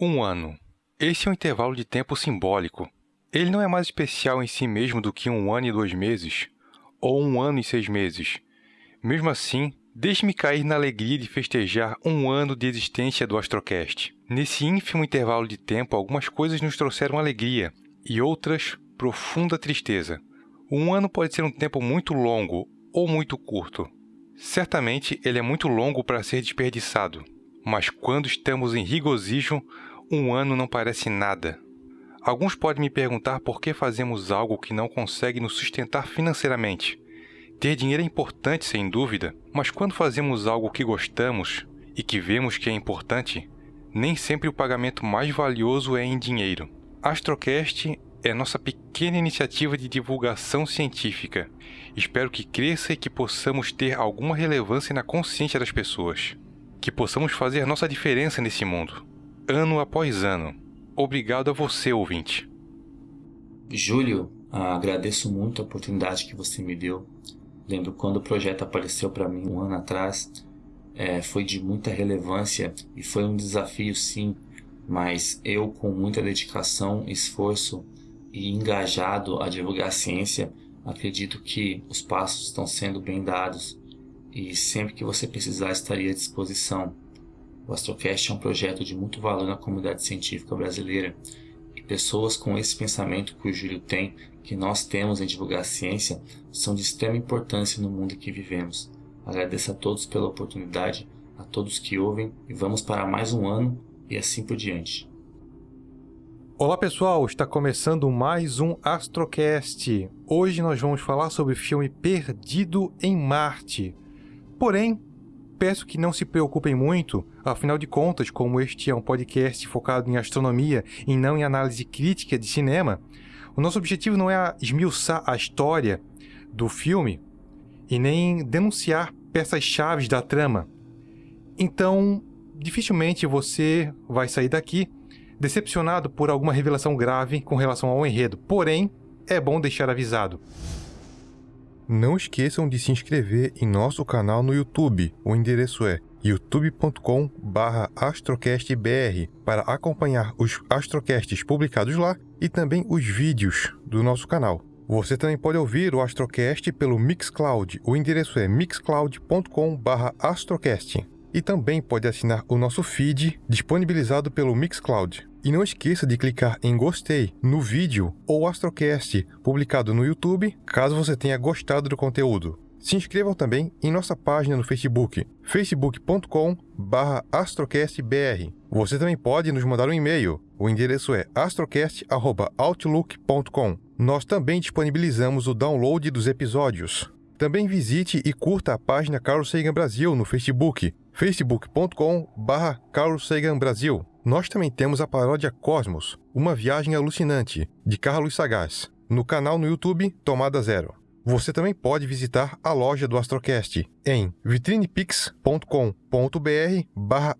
Um ano. Esse é um intervalo de tempo simbólico. Ele não é mais especial em si mesmo do que um ano e dois meses, ou um ano e seis meses. Mesmo assim, deixe-me cair na alegria de festejar um ano de existência do Astrocast. Nesse ínfimo intervalo de tempo, algumas coisas nos trouxeram alegria e outras profunda tristeza. Um ano pode ser um tempo muito longo ou muito curto. Certamente ele é muito longo para ser desperdiçado, mas quando estamos em regozijo, um ano não parece nada. Alguns podem me perguntar por que fazemos algo que não consegue nos sustentar financeiramente. Ter dinheiro é importante, sem dúvida, mas quando fazemos algo que gostamos e que vemos que é importante, nem sempre o pagamento mais valioso é em dinheiro. Astrocast é nossa pequena iniciativa de divulgação científica. Espero que cresça e que possamos ter alguma relevância na consciência das pessoas. Que possamos fazer nossa diferença nesse mundo, ano após ano. Obrigado a você, ouvinte. Júlio, agradeço muito a oportunidade que você me deu. Lembro quando o projeto apareceu para mim um ano atrás, é, foi de muita relevância e foi um desafio sim, mas eu com muita dedicação, esforço e engajado a divulgar a ciência, acredito que os passos estão sendo bem dados e sempre que você precisar estaria à disposição. O Astrocast é um projeto de muito valor na comunidade científica brasileira e pessoas com esse pensamento que o Júlio tem, que nós temos em divulgar a ciência, são de extrema importância no mundo em que vivemos. Agradeço a todos pela oportunidade, a todos que ouvem e vamos para mais um ano e assim por diante. Olá pessoal, está começando mais um Astrocast. Hoje nós vamos falar sobre o filme Perdido em Marte. Porém, peço que não se preocupem muito, afinal de contas, como este é um podcast focado em astronomia e não em análise crítica de cinema, o nosso objetivo não é esmiuçar a história do filme e nem denunciar peças-chave da trama. Então, dificilmente você vai sair daqui decepcionado por alguma revelação grave com relação ao enredo, porém, é bom deixar avisado. Não esqueçam de se inscrever em nosso canal no YouTube. O endereço é youtube.com/astrocastbr para acompanhar os astrocasts publicados lá e também os vídeos do nosso canal. Você também pode ouvir o Astrocast pelo Mixcloud. O endereço é mixcloud.com/astrocast e também pode assinar o nosso feed disponibilizado pelo Mixcloud. E não esqueça de clicar em gostei no vídeo ou Astrocast publicado no YouTube, caso você tenha gostado do conteúdo. Se inscrevam também em nossa página no Facebook, facebook.com/astrocastbr. Você também pode nos mandar um e-mail. O endereço é astrocast@outlook.com. Nós também disponibilizamos o download dos episódios. Também visite e curta a página Carlos Sagan Brasil no Facebook, facebook.com.br Carlos Sagan Brasil. Nós também temos a paródia Cosmos, uma viagem alucinante, de Carlos Sagaz, no canal no YouTube Tomada Zero. Você também pode visitar a loja do Astrocast em vitrinepix.com.br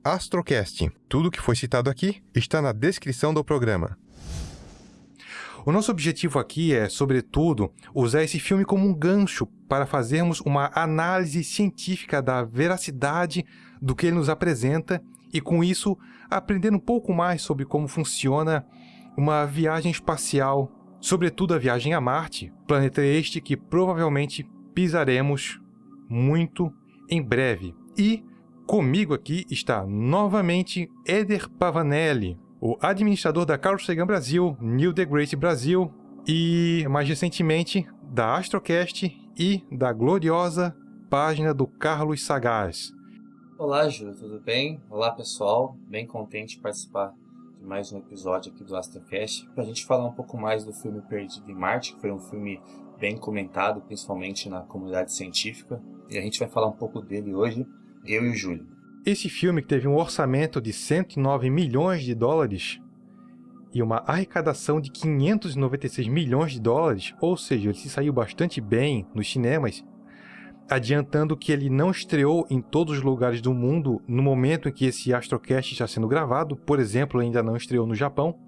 astrocast. Tudo que foi citado aqui está na descrição do programa. O nosso objetivo aqui é, sobretudo, usar esse filme como um gancho para fazermos uma análise científica da veracidade do que ele nos apresenta e, com isso, aprender um pouco mais sobre como funciona uma viagem espacial, sobretudo a viagem a Marte, planeta este que provavelmente pisaremos muito em breve. E comigo aqui está novamente Eder Pavanelli, o administrador da Carl Sagan Brasil, Neil deGrasse Brasil e, mais recentemente, da Astrocast e da gloriosa página do Carlos Sagaz. Olá, Júlio, tudo bem? Olá, pessoal. Bem contente de participar de mais um episódio aqui do Astrocast para a gente falar um pouco mais do filme Perdido em Marte, que foi um filme bem comentado, principalmente na comunidade científica, e a gente vai falar um pouco dele hoje, eu e o Júlio. Esse filme que teve um orçamento de 109 milhões de dólares e uma arrecadação de 596 milhões de dólares, ou seja, ele se saiu bastante bem nos cinemas, adiantando que ele não estreou em todos os lugares do mundo no momento em que esse Astrocast está sendo gravado, por exemplo, ainda não estreou no Japão.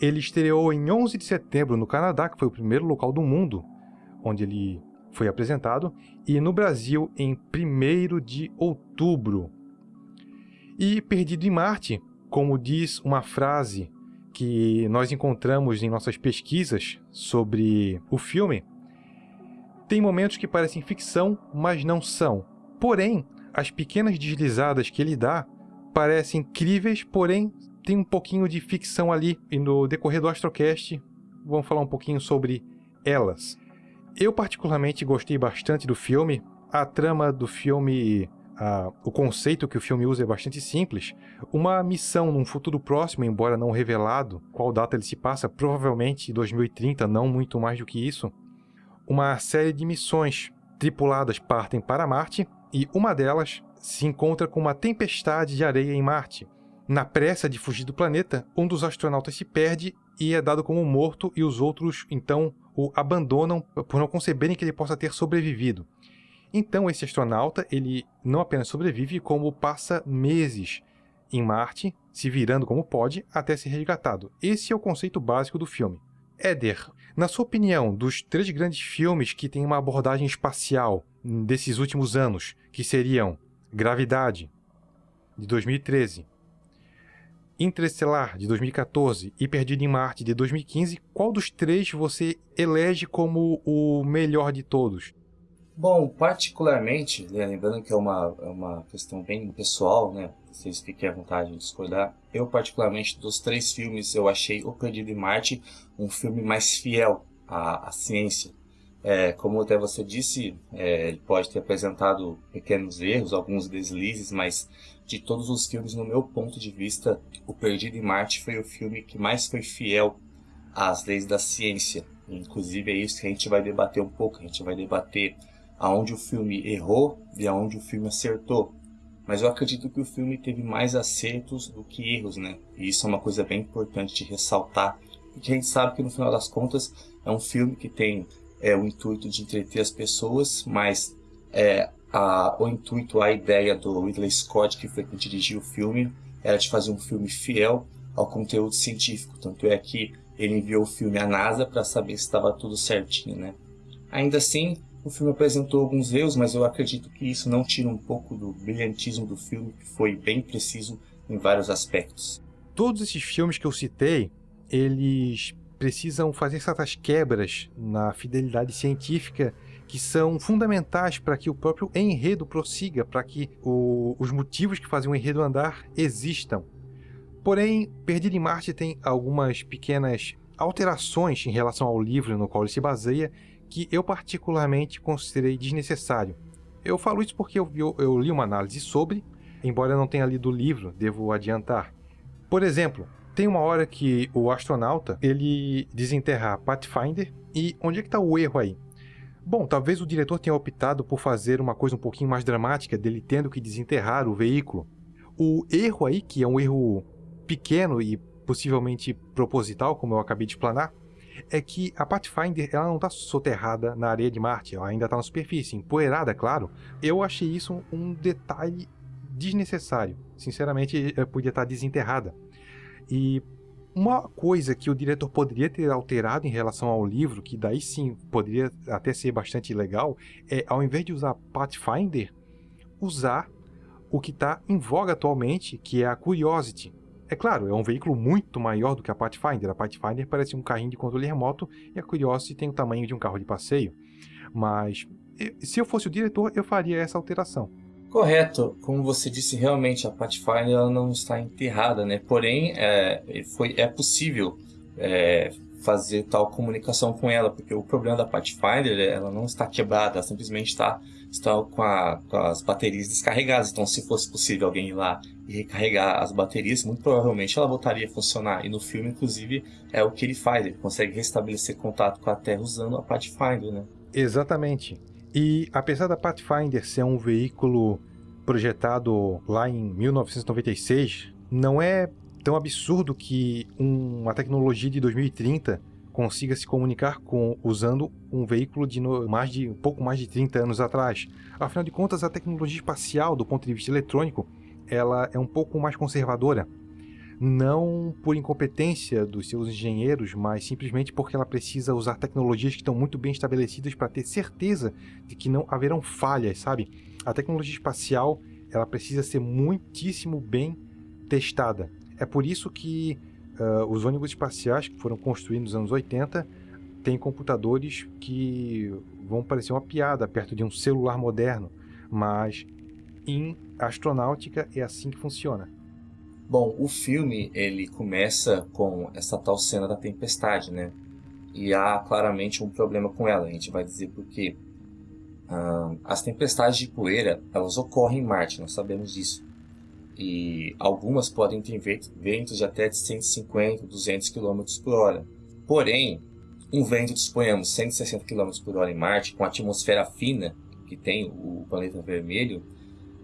Ele estreou em 11 de setembro no Canadá, que foi o primeiro local do mundo onde ele foi apresentado, e no Brasil em 1 de outubro. E Perdido em Marte, como diz uma frase que nós encontramos em nossas pesquisas sobre o filme, tem momentos que parecem ficção, mas não são. Porém, as pequenas deslizadas que ele dá parecem incríveis, porém tem um pouquinho de ficção ali. E no decorrer do Astrocast, vamos falar um pouquinho sobre elas. Eu particularmente gostei bastante do filme. A trama do filme, o conceito que o filme usa é bastante simples. Uma missão num futuro próximo, embora não revelado qual data ele se passa, provavelmente 2030, não muito mais do que isso. Uma série de missões tripuladas partem para Marte e uma delas se encontra com uma tempestade de areia em Marte. Na pressa de fugir do planeta, um dos astronautas se perde e é dado como morto e os outros então o abandonam por não conceberem que ele possa ter sobrevivido. Então esse astronauta, ele não apenas sobrevive, como passa meses em Marte, se virando como pode, até ser resgatado. Esse é o conceito básico do filme. Éder, na sua opinião, dos três grandes filmes que têm uma abordagem espacial desses últimos anos, que seriam Gravidade, de 2013, Interestelar, de 2014 e Perdido em Marte, de 2015, qual dos três você elege como o melhor de todos? Bom, particularmente, né, lembrando que é uma, é uma questão bem pessoal, né? Vocês fiquem à vontade de discordar. Eu, particularmente, dos três filmes, eu achei O Perdido em Marte um filme mais fiel à, à ciência. É, como até você disse, é, ele pode ter apresentado pequenos erros, alguns deslizes, mas de todos os filmes, no meu ponto de vista, O Perdido em Marte foi o filme que mais foi fiel às leis da ciência. Inclusive é isso que a gente vai debater um pouco, a gente vai debater aonde o filme errou e aonde o filme acertou. Mas eu acredito que o filme teve mais acertos do que erros, né? E isso é uma coisa bem importante de ressaltar, porque a gente sabe que no final das contas é um filme que tem é, o intuito de entreter as pessoas, mas é, a, o intuito, a ideia do Ridley Scott, que foi quem dirigiu o filme, era de fazer um filme fiel ao conteúdo científico. Tanto é que ele enviou o filme à NASA para saber se estava tudo certinho, né? Ainda assim, o filme apresentou alguns erros, mas eu acredito que isso não tira um pouco do brilhantismo do filme, que foi bem preciso em vários aspectos. Todos esses filmes que eu citei, eles precisam fazer certas quebras na fidelidade científica que são fundamentais para que o próprio enredo prossiga, para que o, os motivos que fazem o enredo andar existam. Porém, Perdido em Marte tem algumas pequenas alterações em relação ao livro no qual ele se baseia que eu particularmente considerei desnecessário. Eu falo isso porque eu, eu, eu li uma análise sobre, embora eu não tenha lido o livro, devo adiantar. Por exemplo, tem uma hora que o astronauta ele desenterra Pathfinder e onde é que está o erro aí? Bom, talvez o diretor tenha optado por fazer uma coisa um pouquinho mais dramática, dele tendo que desenterrar o veículo. O erro aí, que é um erro pequeno e possivelmente proposital, como eu acabei de explanar, é que a Pathfinder ela não está soterrada na areia de Marte, ela ainda está na superfície, empoeirada, claro. Eu achei isso um detalhe desnecessário. Sinceramente, podia estar desenterrada. E uma coisa que o diretor poderia ter alterado em relação ao livro, que daí sim poderia até ser bastante legal, é ao invés de usar Pathfinder, usar o que está em voga atualmente, que é a Curiosity. É claro, é um veículo muito maior do que a Pathfinder. A Pathfinder parece um carrinho de controle remoto e a Curiosity tem o tamanho de um carro de passeio. Mas se eu fosse o diretor, eu faria essa alteração. Correto, como você disse, realmente a Pathfinder ela não está enterrada, né? Porém, é, foi, é possível é, fazer tal comunicação com ela, porque o problema da Pathfinder ela não está quebrada, ela simplesmente está, está com, a, com as baterias descarregadas. Então, se fosse possível alguém ir lá recarregar as baterias, muito provavelmente ela voltaria a funcionar. E no filme, inclusive, é o que ele faz, ele consegue restabelecer contato com a Terra usando a Pathfinder, né? Exatamente. E apesar da Pathfinder ser um veículo projetado lá em 1996, não é tão absurdo que uma tecnologia de 2030 consiga se comunicar com usando um veículo de mais de um pouco mais de 30 anos atrás. Afinal de contas, a tecnologia espacial, do ponto de vista eletrônico, ela é um pouco mais conservadora. não por incompetência dos seus engenheiros, mas simplesmente porque ela precisa usar tecnologias que estão muito bem estabelecidas para ter certeza de que não haverão falhas, sabe? A tecnologia espacial, ela precisa ser muitíssimo bem testada. É por isso que uh, os ônibus espaciais que foram construídos nos anos 80 têm computadores que vão parecer uma piada perto de um celular moderno, mas em astronáutica é assim que funciona. Bom, o filme ele começa com essa tal cena da tempestade, né? E há claramente um problema com ela. A gente vai dizer por quê. Ah, as tempestades de poeira elas ocorrem em Marte, nós sabemos disso. E algumas podem ter ventos de até de 150, 200 km por hora. Porém, um vento de, suponhamos, 160 km por hora em Marte, com a atmosfera fina que tem o planeta vermelho,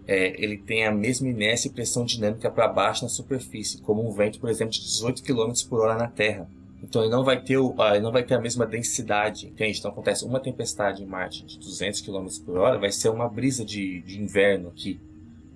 é, ele tem a mesma inércia e pressão dinâmica para baixo na superfície, como um vento, por exemplo, de 18 km por hora na Terra. Então ele não vai ter, o, ele não vai ter a mesma densidade, entende? Então acontece uma tempestade em Marte de 200 km por hora, vai ser uma brisa de, de inverno aqui,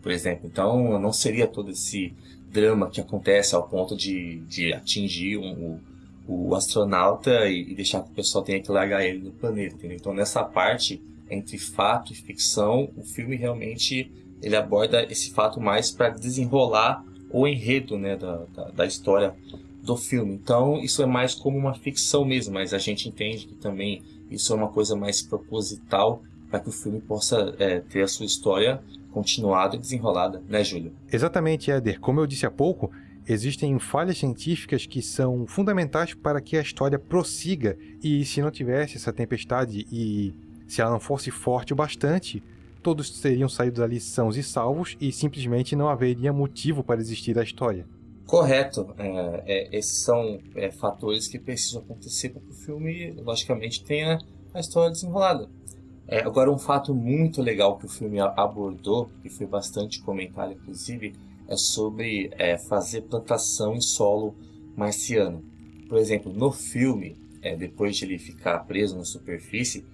por exemplo. Então não seria todo esse drama que acontece ao ponto de, de atingir um, o, o, astronauta e, e, deixar que o pessoal tenha que largar ele no planeta, entendeu? Então nessa parte, entre fato e ficção, o filme realmente ele aborda esse fato mais para desenrolar o enredo né, da, da, da, história do filme. Então isso é mais como uma ficção mesmo, mas a gente entende que também isso é uma coisa mais proposital para que o filme possa é, ter a sua história continuada e desenrolada, né, Júlio? Exatamente, Éder. Como eu disse há pouco, existem falhas científicas que são fundamentais para que a história prossiga. E se não tivesse essa tempestade e se ela não fosse forte o bastante, todos seriam saídos ali sãos e salvos e simplesmente não haveria motivo para existir a história. Correto. É, é, esses são é, fatores que precisam acontecer para que o filme, logicamente, tenha a história desenrolada. É, agora, um fato muito legal que o filme abordou, que foi bastante comentado, inclusive, é sobre é, fazer plantação em solo marciano. Por exemplo, no filme, é, depois de ele ficar preso na superfície,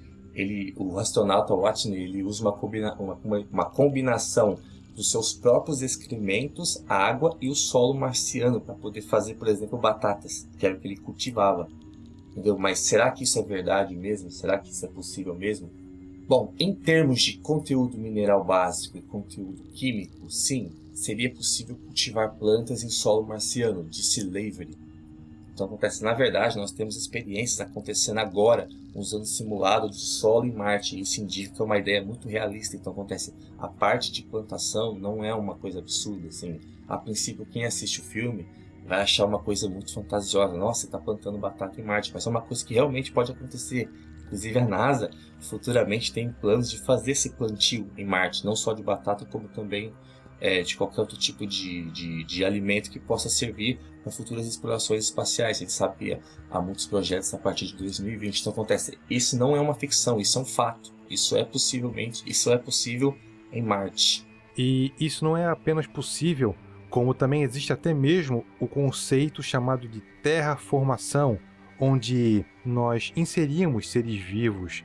ele, o astronauta Watney ele usa uma, combina, uma, uma combinação dos seus próprios excrementos, água e o solo marciano para poder fazer, por exemplo, batatas, que era o que ele cultivava. Entendeu? Mas será que isso é verdade mesmo? Será que isso é possível mesmo? Bom, em termos de conteúdo mineral básico e conteúdo químico, sim, seria possível cultivar plantas em solo marciano, disse Lavery, então acontece, na verdade, nós temos experiências acontecendo agora usando simulado de solo em Marte. Isso indica uma ideia muito realista. Então acontece, a parte de plantação não é uma coisa absurda. Assim, a princípio, quem assiste o filme vai achar uma coisa muito fantasiosa. Nossa, está plantando batata em Marte, mas é uma coisa que realmente pode acontecer. Inclusive a NASA futuramente tem planos de fazer esse plantio em Marte, não só de batata, como também é, de qualquer outro tipo de, de, de alimento que possa servir para futuras explorações espaciais. A gente sabe que há muitos projetos a partir de 2020. Então acontece, isso não é uma ficção, isso é um fato. Isso é possivelmente, isso é possível em Marte. E isso não é apenas possível, como também existe até mesmo o conceito chamado de terraformação, onde nós inseríamos seres vivos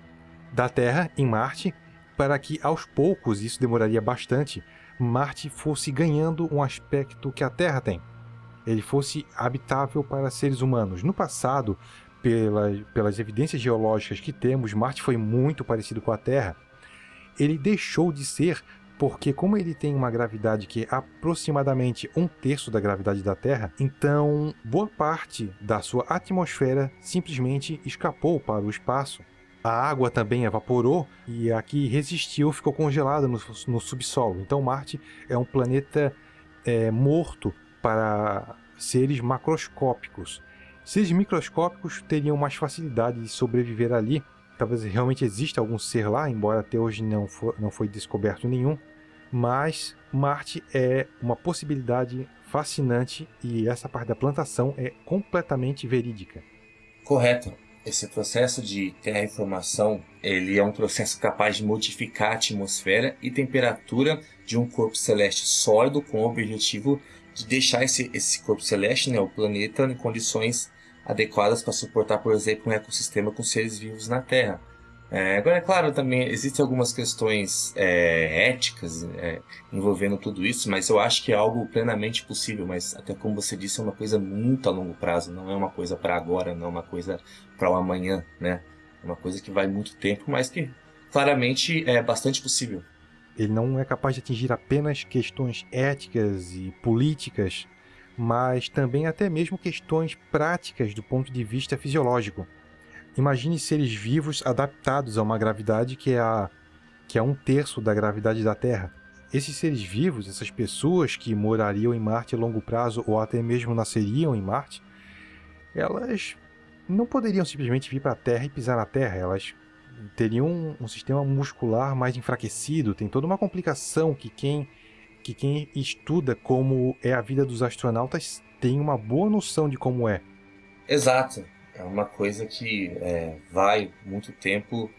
da Terra em Marte para que aos poucos, isso demoraria bastante, Marte fosse ganhando um aspecto que a Terra tem. Ele fosse habitável para seres humanos. No passado, pela, pelas evidências geológicas que temos, Marte foi muito parecido com a Terra. Ele deixou de ser porque como ele tem uma gravidade que é aproximadamente um terço da gravidade da Terra, então boa parte da sua atmosfera simplesmente escapou para o espaço. A água também evaporou e a que resistiu ficou congelada no, no subsolo. Então Marte é um planeta é, morto para seres macroscópicos. Seres microscópicos teriam mais facilidade de sobreviver ali. Talvez realmente exista algum ser lá, embora até hoje não, for, não foi descoberto nenhum. Mas Marte é uma possibilidade fascinante e essa parte da plantação é completamente verídica. Correto. Esse processo de terraformação, ele é um processo capaz de modificar a atmosfera e temperatura de um corpo celeste sólido com o objetivo de deixar esse, esse corpo celeste, né, o planeta, em condições adequadas para suportar, por exemplo, um ecossistema com seres vivos na Terra. É, agora, é claro, também existem algumas questões é, éticas é, envolvendo tudo isso, mas eu acho que é algo plenamente possível. Mas, até como você disse, é uma coisa muito a longo prazo, não é uma coisa para agora, não é uma coisa para o amanhã, né? É uma coisa que vai muito tempo, mas que claramente é bastante possível. Ele não é capaz de atingir apenas questões éticas e políticas, mas também até mesmo questões práticas do ponto de vista fisiológico. Imagine seres vivos adaptados a uma gravidade que é, a, que é um terço da gravidade da Terra. Esses seres vivos, essas pessoas que morariam em Marte a longo prazo ou até mesmo nasceriam em Marte, elas não poderiam simplesmente vir para a Terra e pisar na Terra. Elas teriam um, um sistema muscular mais enfraquecido. Tem toda uma complicação que quem que quem estuda como é a vida dos astronautas tem uma boa noção de como é. Exato. É uma coisa que é, vai muito tempo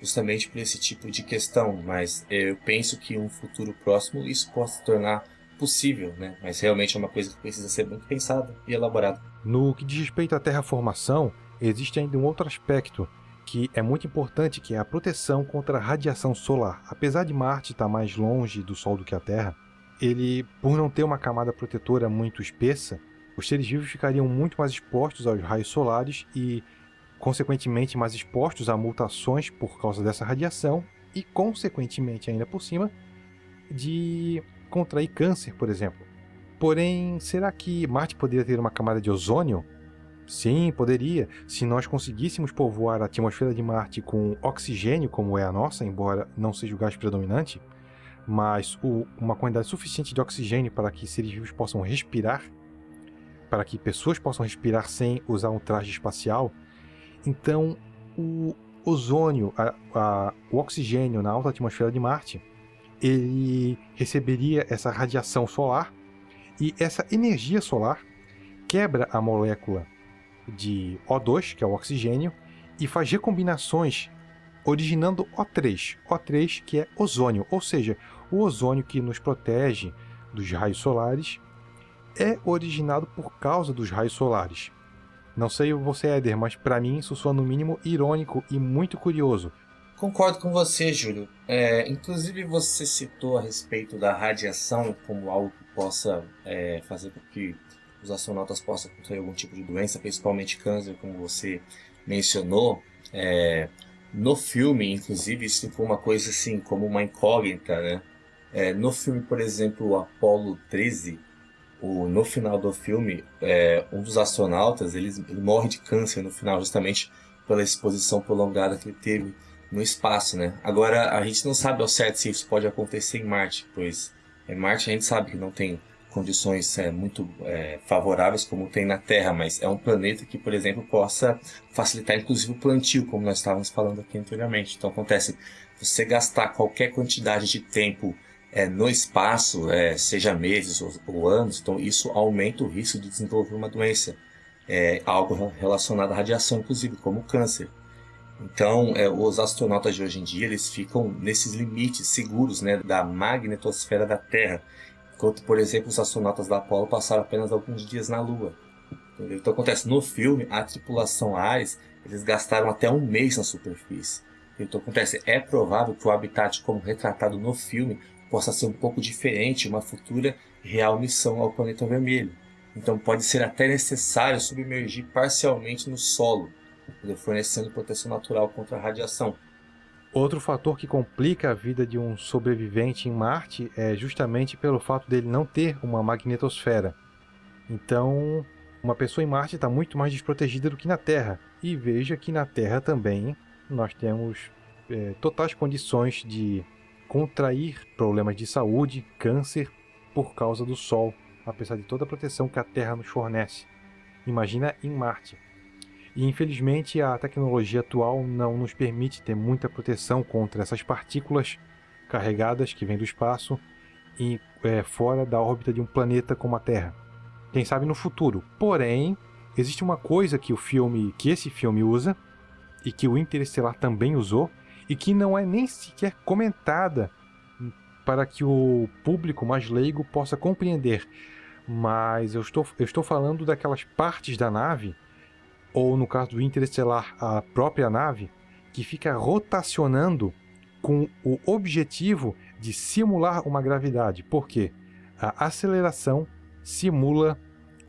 justamente por esse tipo de questão, mas eu penso que em um futuro próximo isso possa se tornar possível, né? Mas realmente é uma coisa que precisa ser muito pensada e elaborada. No que diz respeito à terraformação, existe ainda um outro aspecto que é muito importante, que é a proteção contra a radiação solar. Apesar de Marte estar mais longe do Sol do que a Terra, ele, por não ter uma camada protetora muito espessa, os seres vivos ficariam muito mais expostos aos raios solares e, consequentemente, mais expostos a mutações por causa dessa radiação e, consequentemente, ainda por cima, de contrair câncer, por exemplo. Porém, será que Marte poderia ter uma camada de ozônio? Sim, poderia, se nós conseguíssemos povoar a atmosfera de Marte com oxigênio, como é a nossa, embora não seja o gás predominante, mas o, uma quantidade suficiente de oxigênio para que seres vivos possam respirar, para que pessoas possam respirar sem usar um traje espacial, então o ozônio, a, a, o oxigênio na alta atmosfera de Marte, ele receberia essa radiação solar e essa energia solar quebra a molécula de O2, que é o oxigênio, e faz recombinações originando O3, O3 que é ozônio, ou seja, o ozônio que nos protege dos raios solares é originado por causa dos raios solares. Não sei você, Éder, mas para mim isso soa no mínimo irônico e muito curioso. Concordo com você, Júlio. É, inclusive você citou a respeito da radiação como algo que possa é, fazer com que os astronautas possam contrair algum tipo de doença, principalmente câncer, como você mencionou. É, no filme, inclusive, isso ficou uma coisa assim, como uma incógnita, né? É, no filme, por exemplo, o Apollo 13, o, no final do filme, é, um dos astronautas ele, ele, morre de câncer no final, justamente pela exposição prolongada que ele teve no espaço, né? Agora, a gente não sabe ao certo se isso pode acontecer em Marte, pois em Marte a gente sabe que não tem condições é, muito é, favoráveis como tem na Terra, mas é um planeta que, por exemplo, possa facilitar inclusive o plantio, como nós estávamos falando aqui anteriormente. Então acontece, você gastar qualquer quantidade de tempo é, no espaço, é, seja meses ou, ou, anos, então isso aumenta o risco de desenvolver uma doença, é, algo relacionado à radiação, inclusive, como câncer. Então, é, os astronautas de hoje em dia, eles ficam nesses limites seguros né, da magnetosfera da Terra, Enquanto, por exemplo, os astronautas da Apollo passaram apenas alguns dias na Lua. Entendeu? Então acontece, no filme, a tripulação Ares, eles gastaram até um mês na superfície. Então acontece, é provável que o habitat como retratado no filme possa ser um pouco diferente uma futura real missão ao planeta vermelho. Então pode ser até necessário submergir parcialmente no solo, fornecendo proteção natural contra a radiação. Outro fator que complica a vida de um sobrevivente em Marte é justamente pelo fato dele não ter uma magnetosfera. Então, uma pessoa em Marte está muito mais desprotegida do que na Terra. E veja que na Terra também nós temos é, totais condições de contrair problemas de saúde, câncer, por causa do Sol, apesar de toda a proteção que a Terra nos fornece. Imagina em Marte. E infelizmente a tecnologia atual não nos permite ter muita proteção contra essas partículas carregadas que vêm do espaço e é, fora da órbita de um planeta como a Terra. Quem sabe no futuro. Porém, existe uma coisa que o filme, que esse filme usa e que o Interestelar também usou e que não é nem sequer comentada para que o público mais leigo possa compreender. Mas eu estou, eu estou falando daquelas partes da nave ou no caso do Interestelar, a própria nave, que fica rotacionando com o objetivo de simular uma gravidade. Por quê? A aceleração simula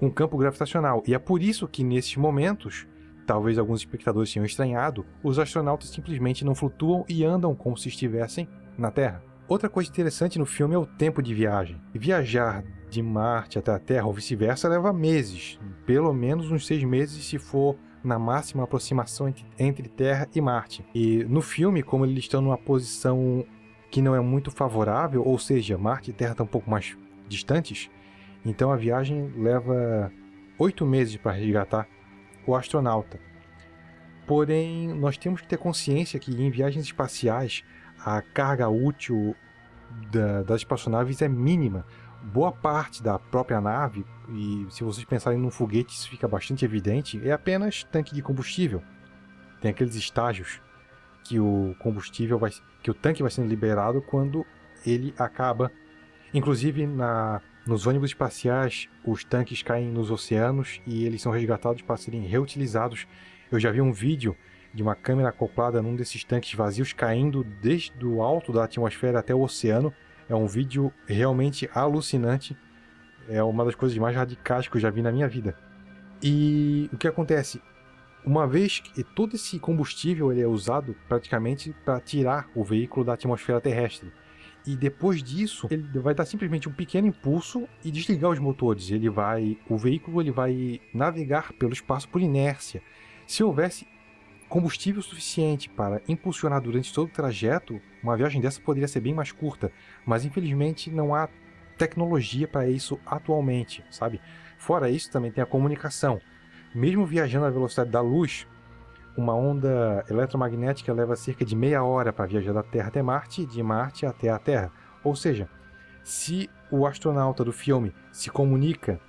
um campo gravitacional. E é por isso que nesses momentos, talvez alguns espectadores tenham estranhado, os astronautas simplesmente não flutuam e andam como se estivessem na Terra. Outra coisa interessante no filme é o tempo de viagem. Viajar de Marte até a Terra ou vice-versa leva meses, pelo menos uns seis meses se for na máxima aproximação entre Terra e Marte. E no filme, como eles estão numa posição que não é muito favorável, ou seja, Marte e Terra estão um pouco mais distantes, então a viagem leva oito meses para resgatar o astronauta. Porém, nós temos que ter consciência que em viagens espaciais a carga útil da, das espaçonaves é mínima. Boa parte da própria nave, e se vocês pensarem num foguete isso fica bastante evidente, é apenas tanque de combustível. Tem aqueles estágios que o combustível vai, que o tanque vai sendo liberado quando ele acaba. Inclusive na, nos ônibus espaciais, os tanques caem nos oceanos e eles são resgatados para serem reutilizados. Eu já vi um vídeo de uma câmera acoplada num desses tanques vazios caindo desde o alto da atmosfera até o oceano. É um vídeo realmente alucinante. É uma das coisas mais radicais que eu já vi na minha vida. E o que acontece? uma vez que todo esse combustível ele é usado praticamente para tirar o veículo da atmosfera terrestre. E depois disso, ele vai dar simplesmente um pequeno impulso e desligar os motores. Ele vai, o veículo ele vai navegar pelo espaço por inércia. Se houvesse combustível suficiente para impulsionar durante todo o trajeto, uma viagem dessa poderia ser bem mais curta, mas infelizmente não há tecnologia para isso atualmente, sabe? Fora isso, também tem a comunicação. Mesmo viajando à velocidade da luz, uma onda eletromagnética leva cerca de meia hora para viajar da Terra até Marte de Marte até a Terra. Ou seja, se o astronauta do filme se comunica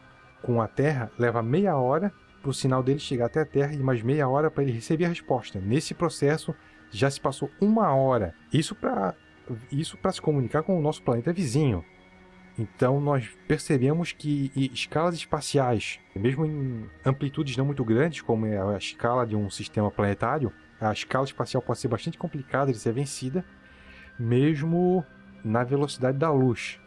com a Terra, leva meia hora para o sinal dele chegar até a Terra e mais meia hora para ele receber a resposta. Nesse processo, já se passou uma hora. Isso para isso se comunicar com o nosso planeta vizinho. Então nós percebemos que escalas espaciais, mesmo em amplitudes não muito grandes, como é a escala de um sistema planetário, a escala espacial pode ser bastante complicada de ser vencida, mesmo na velocidade da luz.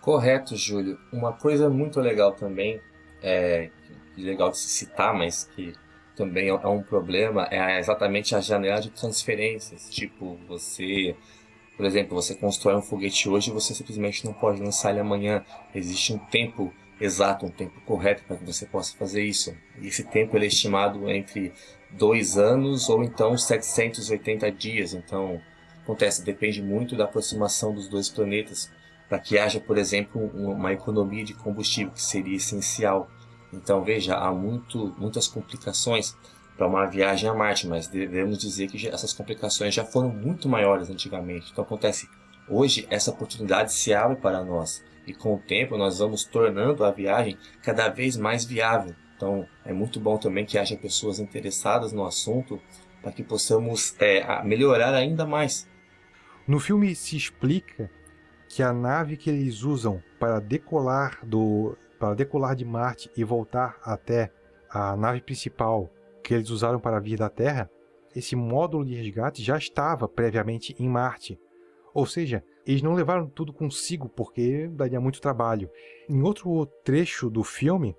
Correto, Júlio. Uma coisa muito legal também, é legal de se citar, mas que também é um problema, é exatamente a janela de transferências. Tipo, você por exemplo, você constrói um foguete hoje e você simplesmente não pode lançar ele amanhã. Existe um tempo exato, um tempo correto para que você possa fazer isso. E esse tempo é estimado entre dois anos ou então 780 dias. Então, acontece, depende muito da aproximação dos dois planetas para que haja, por exemplo, uma economia de combustível, que seria essencial. Então, veja, há muito, muitas complicações para uma viagem a Marte, mas devemos dizer que essas complicações já foram muito maiores antigamente. Então acontece, hoje essa oportunidade se abre para nós e com o tempo nós vamos tornando a viagem cada vez mais viável. Então é muito bom também que haja pessoas interessadas no assunto para que possamos é, melhorar ainda mais. No filme se explica que a nave que eles usam para decolar do para decolar de Marte e voltar até a nave principal que eles usaram para vir da Terra, esse módulo de resgate já estava previamente em Marte. Ou seja, eles não levaram tudo consigo porque daria muito trabalho. Em outro trecho do filme,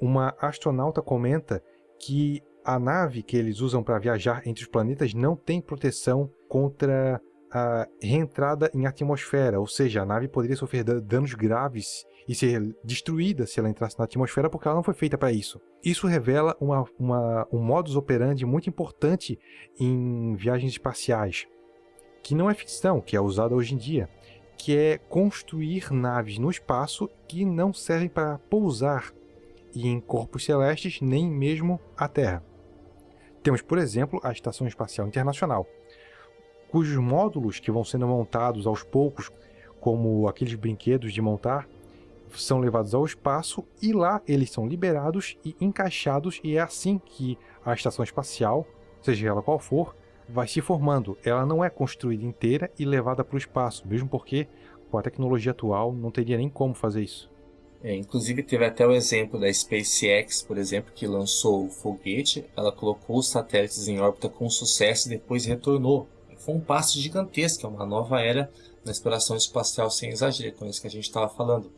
uma astronauta comenta que a nave que eles usam para viajar entre os planetas não tem proteção contra a reentrada em atmosfera, ou seja, a nave poderia sofrer danos graves e ser destruída se ela entrasse na atmosfera porque ela não foi feita para isso. Isso revela uma, uma, um modus operandi muito importante em viagens espaciais, que não é ficção, que é usada hoje em dia, que é construir naves no espaço que não servem para pousar em corpos celestes nem mesmo a Terra. Temos, por exemplo, a Estação Espacial Internacional, cujos módulos que vão sendo montados aos poucos, como aqueles brinquedos de montar, são levados ao espaço e lá eles são liberados e encaixados e é assim que a estação espacial, seja ela qual for, vai se formando. Ela não é construída inteira e levada para o espaço, mesmo porque com a tecnologia atual não teria nem como fazer isso. É, inclusive teve até o exemplo da SpaceX, por exemplo, que lançou o foguete, ela colocou os satélites em órbita com sucesso e depois retornou. Foi um passo gigantesco, é uma nova era na exploração espacial sem exagero, com isso que a gente estava falando,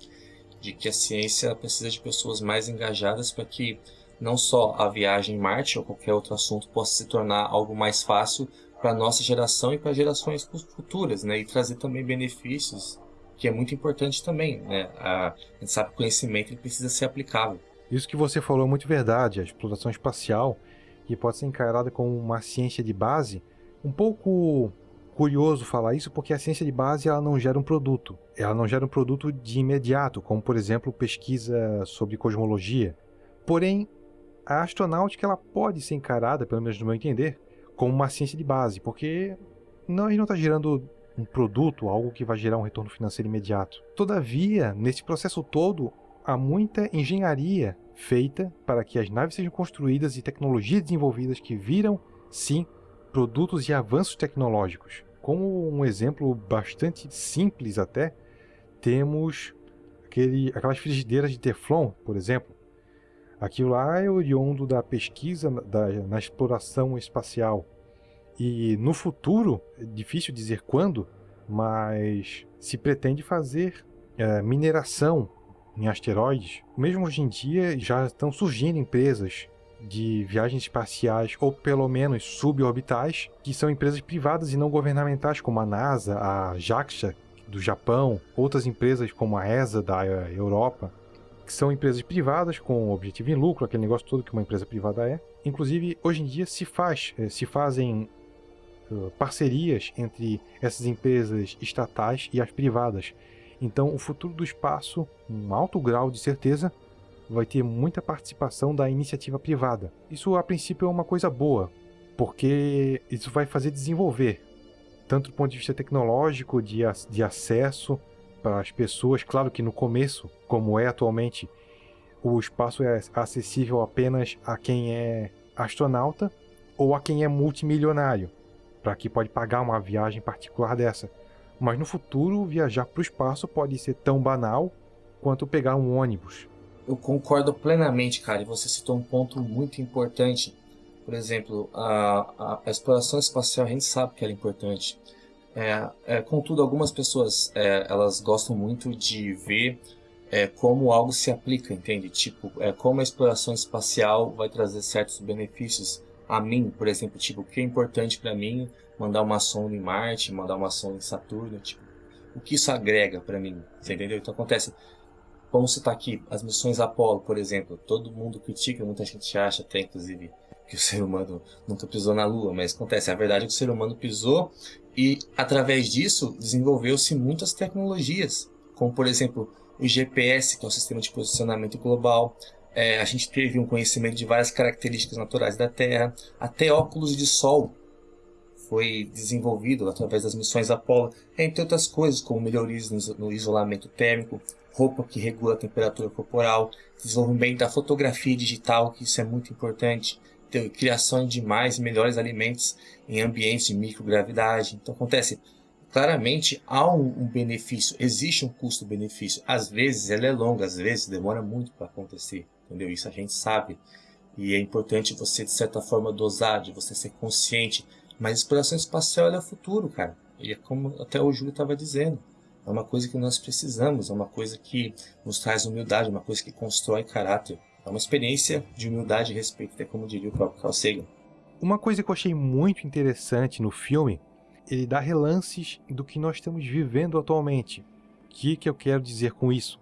de que a ciência precisa de pessoas mais engajadas para que não só a viagem em Marte ou qualquer outro assunto possa se tornar algo mais fácil para a nossa geração e para gerações futuras, né? E trazer também benefícios que é muito importante também. Né? A, gente sabe que o conhecimento precisa ser aplicável. Isso que você falou é muito verdade. A exploração espacial, que pode ser encarada como uma ciência de base, um pouco curioso falar isso porque a ciência de base ela não gera um produto. Ela não gera um produto de imediato, como por exemplo pesquisa sobre cosmologia. Porém, a astronáutica ela pode ser encarada, pelo menos no meu entender, como uma ciência de base, porque não, a gente não está gerando um produto, algo que vai gerar um retorno financeiro imediato. Todavia, nesse processo todo, há muita engenharia feita para que as naves sejam construídas e tecnologias desenvolvidas que viram, sim, produtos e avanços tecnológicos. Como um exemplo bastante simples até, temos aquele, aquelas frigideiras de Teflon, por exemplo. Aquilo lá é oriundo da pesquisa da, na exploração espacial e no futuro, é difícil dizer quando, mas se pretende fazer é, mineração em asteroides. Mesmo hoje em dia já estão surgindo empresas de viagens espaciais ou pelo menos suborbitais, que são empresas privadas e não governamentais, como a NASA, a JAXA do Japão, outras empresas como a ESA da Europa, que são empresas privadas com objetivo em lucro, aquele negócio todo que uma empresa privada é. Inclusive, hoje em dia se faz, é, se fazem parcerias entre essas empresas estatais e as privadas. Então, o futuro do espaço, um alto grau de certeza, vai ter muita participação da iniciativa privada. Isso, a princípio, é uma coisa boa, porque isso vai fazer desenvolver, tanto do ponto de vista tecnológico, de, de acesso para as pessoas. Claro que no começo, como é atualmente, o espaço é acessível apenas a quem é astronauta ou a quem é multimilionário para que pode pagar uma viagem particular dessa. Mas no futuro, viajar para o espaço pode ser tão banal quanto pegar um ônibus. Eu concordo plenamente, cara, e você citou um ponto muito importante. Por exemplo, a, a, exploração espacial, a gente sabe que ela é importante. É, é, contudo, algumas pessoas é, elas gostam muito de ver é, como algo se aplica, entende? Tipo, é, como a exploração espacial vai trazer certos benefícios a mim, por exemplo, tipo, o que é importante para mim mandar uma sonda em Marte, mandar uma sonda em Saturno, tipo, o que isso agrega para mim, você entendeu? Então acontece, vamos citar aqui as missões Apollo, por exemplo, todo mundo critica, muita gente acha até inclusive que o ser humano nunca pisou na Lua, mas acontece, a verdade é que o ser humano pisou e através disso desenvolveu-se muitas tecnologias, como por exemplo o GPS, que é o sistema de posicionamento global, é, a gente teve um conhecimento de várias características naturais da Terra, até óculos de sol foi desenvolvido através das missões Apollo, entre outras coisas, como melhorias no isolamento térmico, roupa que regula a temperatura corporal, desenvolvimento da fotografia digital, que isso é muito importante, criação de mais e melhores alimentos em ambientes de microgravidade. Então acontece, claramente há um, um benefício, existe um custo-benefício. Às vezes ela é longa, às vezes demora muito para acontecer entendeu? Isso a gente sabe. E é importante você, de certa forma, dosar, de você ser consciente. Mas exploração espacial é o futuro, cara. E é como até o Júlio estava dizendo. É uma coisa que nós precisamos, é uma coisa que nos traz humildade, uma coisa que constrói caráter. É uma experiência de humildade e respeito, até como diria o próprio Carl Sagan. Uma coisa que eu achei muito interessante no filme, ele dá relances do que nós estamos vivendo atualmente. O que, que eu quero dizer com isso?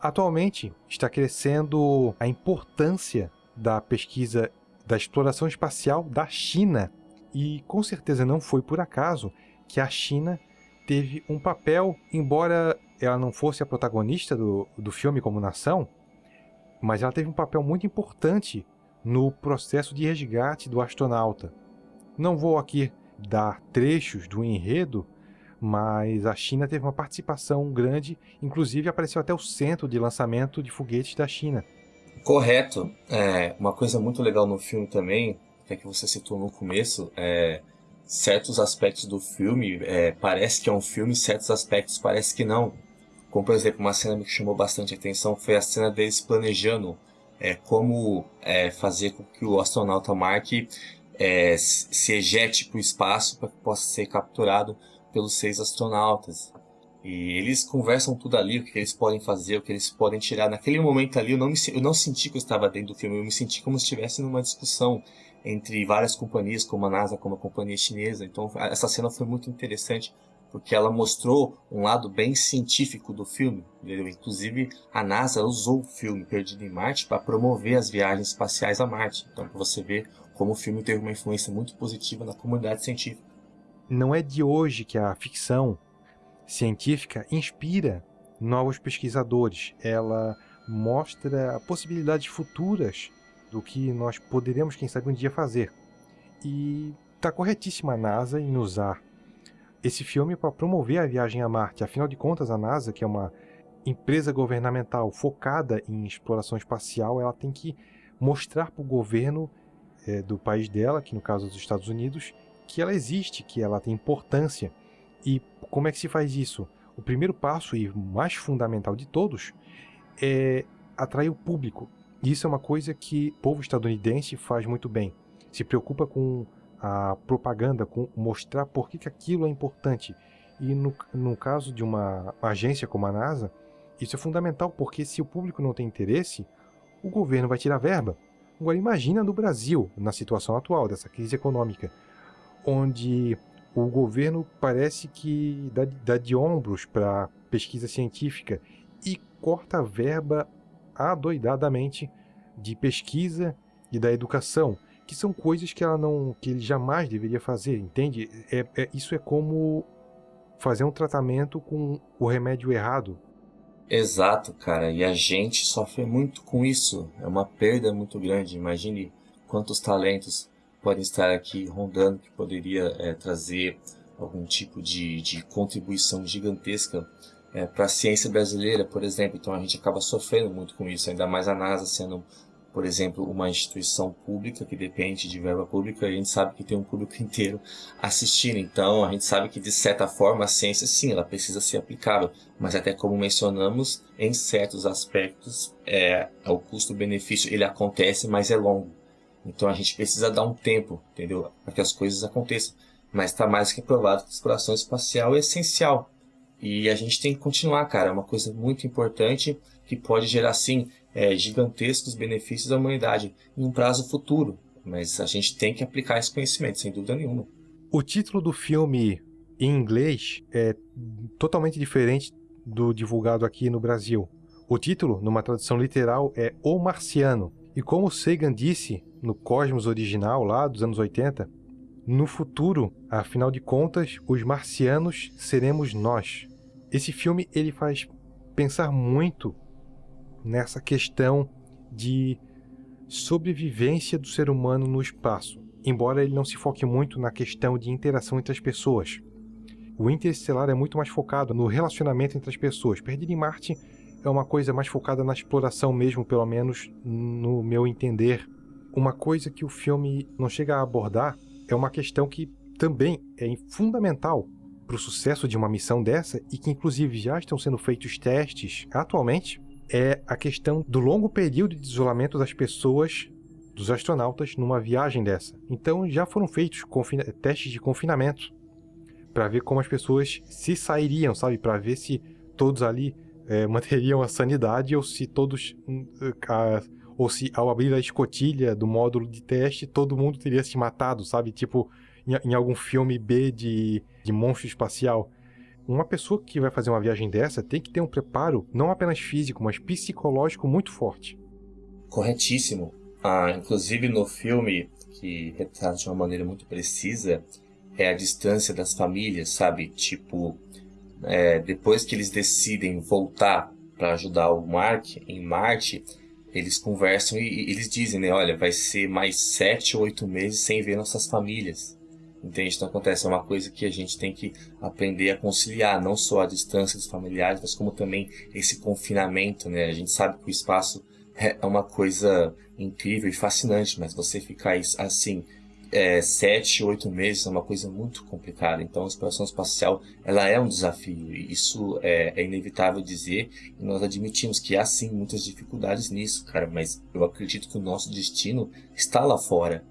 Atualmente está crescendo a importância da pesquisa da exploração espacial da China. E com certeza não foi por acaso que a China teve um papel, embora ela não fosse a protagonista do, do filme como nação, mas ela teve um papel muito importante no processo de resgate do astronauta. Não vou aqui dar trechos do enredo, mas a China teve uma participação grande, inclusive apareceu até o centro de lançamento de foguetes da China. Correto. É, uma coisa muito legal no filme também, que é que você citou no começo, é, certos aspectos do filme é, parece que é um filme, certos aspectos parece que não. Como, por exemplo, uma cena que chamou bastante atenção foi a cena deles planejando é, como é, fazer com que o astronauta Mark é, se ejete para o espaço para que possa ser capturado pelos seis astronautas. E eles conversam tudo ali, o que eles podem fazer, o que eles podem tirar. Naquele momento ali, eu não, me, eu não senti que eu estava dentro do filme, eu me senti como se estivesse numa discussão entre várias companhias, como a NASA, como a companhia chinesa. Então, essa cena foi muito interessante, porque ela mostrou um lado bem científico do filme. Entendeu? Inclusive, a NASA usou o filme Perdido em Marte para promover as viagens espaciais a Marte. Então, você ver como o filme teve uma influência muito positiva na comunidade científica. Não é de hoje que a ficção científica inspira novos pesquisadores. Ela mostra possibilidades futuras do que nós poderemos, quem sabe, um dia fazer. E está corretíssima a NASA em usar esse filme para promover a viagem a Marte. Afinal de contas, a NASA, que é uma empresa governamental focada em exploração espacial, ela tem que mostrar para o governo é, do país dela, que no caso dos Estados Unidos, que ela existe, que ela tem importância. E como é que se faz isso? O primeiro passo e mais fundamental de todos é atrair o público. E isso é uma coisa que o povo estadunidense faz muito bem. Se preocupa com a propaganda, com mostrar por que, que aquilo é importante. E no, no caso de uma agência como a NASA, isso é fundamental, porque se o público não tem interesse, o governo vai tirar verba. Agora imagina no Brasil, na situação atual dessa crise econômica, onde o governo parece que dá, dá de ombros para pesquisa científica e corta a verba adoidadamente de pesquisa e da educação, que são coisas que ela não, que ele jamais deveria fazer, entende? É, é, isso é como fazer um tratamento com o remédio errado. Exato, cara. E a gente sofre muito com isso. É uma perda muito grande. Imagine quantos talentos podem estar aqui rondando que poderia é, trazer algum tipo de, de contribuição gigantesca é, para a ciência brasileira, por exemplo. Então a gente acaba sofrendo muito com isso, ainda mais a NASA sendo, por exemplo, uma instituição pública que depende de verba pública, e a gente sabe que tem um público inteiro assistindo. Então a gente sabe que de certa forma a ciência sim, ela precisa ser aplicável, mas até como mencionamos, em certos aspectos é, o custo-benefício ele acontece, mas é longo. Então a gente precisa dar um tempo, entendeu? Para que as coisas aconteçam. Mas está mais que provado que a exploração espacial é essencial. E a gente tem que continuar, cara. É uma coisa muito importante que pode gerar, sim, é, gigantescos benefícios à humanidade em um prazo futuro. Mas a gente tem que aplicar esse conhecimento, sem dúvida nenhuma. O título do filme em inglês é totalmente diferente do divulgado aqui no Brasil. O título, numa tradução literal, é O Marciano. E como Sagan disse no Cosmos original, lá dos anos 80, no futuro, afinal de contas, os marcianos seremos nós. Esse filme ele faz pensar muito nessa questão de sobrevivência do ser humano no espaço, embora ele não se foque muito na questão de interação entre as pessoas. O Interestelar é muito mais focado no relacionamento entre as pessoas. Perdido em Marte é uma coisa mais focada na exploração mesmo, pelo menos no meu entender. Uma coisa que o filme não chega a abordar é uma questão que também é fundamental para o sucesso de uma missão dessa e que inclusive já estão sendo feitos testes atualmente, é a questão do longo período de isolamento das pessoas, dos astronautas, numa viagem dessa. Então já foram feitos testes de confinamento para ver como as pessoas se sairiam, sabe? Para ver se todos ali é, manteriam a sanidade ou se todos. Hum, a, ou se ao abrir a escotilha do módulo de teste todo mundo teria se matado, sabe? Tipo em, em algum filme B de, de monstro espacial. Uma pessoa que vai fazer uma viagem dessa tem que ter um preparo não apenas físico, mas psicológico muito forte. Corretíssimo. Ah, inclusive no filme, que retrata de uma maneira muito precisa, é a distância das famílias, sabe? Tipo, é, depois que eles decidem voltar para ajudar o Mark em Marte, eles conversam e, e, eles dizem, né? Olha, vai ser mais sete ou oito meses sem ver nossas famílias. Entende? Então acontece, é uma coisa que a gente tem que aprender a conciliar, não só a distância dos familiares, mas como também esse confinamento, né? A gente sabe que o espaço é uma coisa incrível e fascinante, mas você ficar assim, é, sete, oito meses é uma coisa muito complicada. Então, a exploração espacial ela é um desafio. E isso é, é, inevitável dizer. E nós admitimos que há sim muitas dificuldades nisso, cara. Mas eu acredito que o nosso destino está lá fora.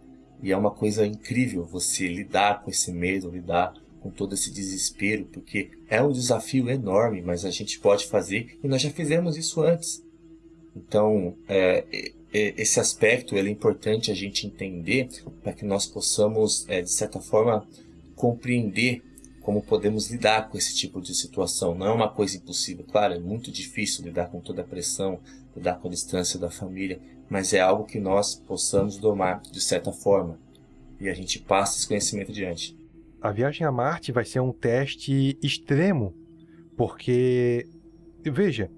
E é uma coisa incrível você lidar com esse medo, lidar com todo esse desespero, porque é um desafio enorme, mas a gente pode fazer e nós já fizemos isso antes. Então, é, esse aspecto é importante a gente entender para que nós possamos, é, de certa forma, compreender como podemos lidar com esse tipo de situação. Não é uma coisa impossível, claro, é muito difícil lidar com toda a pressão, lidar com a distância da família, mas é algo que nós possamos domar de certa forma. E a gente passa esse conhecimento adiante. A viagem a Marte vai ser um teste extremo, porque, veja,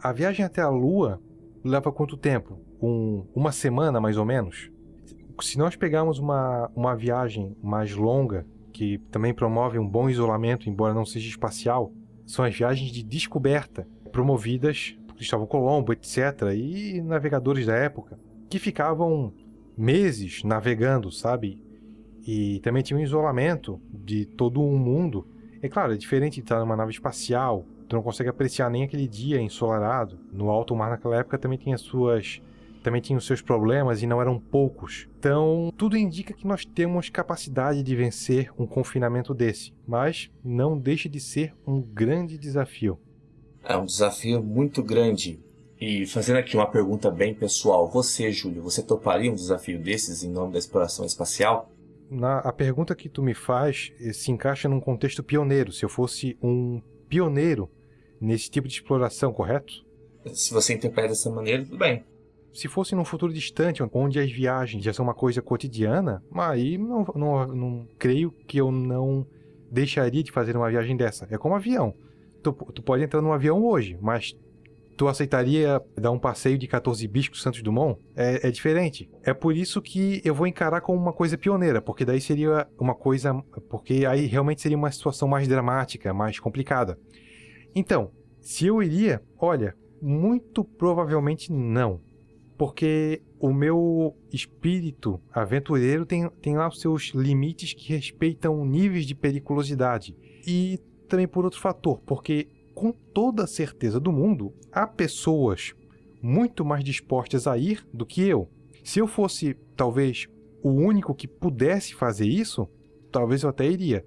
a viagem até a Lua leva quanto tempo? Um, uma semana, mais ou menos? Se nós pegarmos uma, uma viagem mais longa, que também promove um bom isolamento, embora não seja espacial, são as viagens de descoberta, promovidas por Cristóvão Colombo, etc., e navegadores da época, que ficavam meses navegando, sabe? E também tinha um isolamento de todo um mundo. É claro, é diferente de estar numa nave espacial, tu não consegue apreciar nem aquele dia ensolarado. No alto mar naquela época também tinha suas também tinha os seus problemas e não eram poucos. Então, tudo indica que nós temos capacidade de vencer um confinamento desse, mas não deixa de ser um grande desafio. É um desafio muito grande. E fazendo aqui uma pergunta bem pessoal, você, Júlio, você toparia um desafio desses em nome da exploração espacial? Na, a pergunta que tu me faz eh, se encaixa num contexto pioneiro. Se eu fosse um pioneiro nesse tipo de exploração, correto? Se você interpreta dessa maneira, tudo bem. Se fosse num futuro distante, onde as viagens já são uma coisa cotidiana, aí não, não, não creio que eu não deixaria de fazer uma viagem dessa. É como avião. Tu, tu pode entrar num avião hoje, mas tu aceitaria dar um passeio de 14 biscos Santos Dumont? É, é, diferente. É por isso que eu vou encarar como uma coisa pioneira, porque daí seria uma coisa. Porque aí realmente seria uma situação mais dramática, mais complicada. Então, se eu iria, olha, muito provavelmente não. Porque o meu espírito aventureiro tem, tem lá os seus limites que respeitam níveis de periculosidade. E também por outro fator, porque com toda a certeza do mundo, há pessoas muito mais dispostas a ir do que eu. Se eu fosse, talvez, o único que pudesse fazer isso, talvez eu até iria.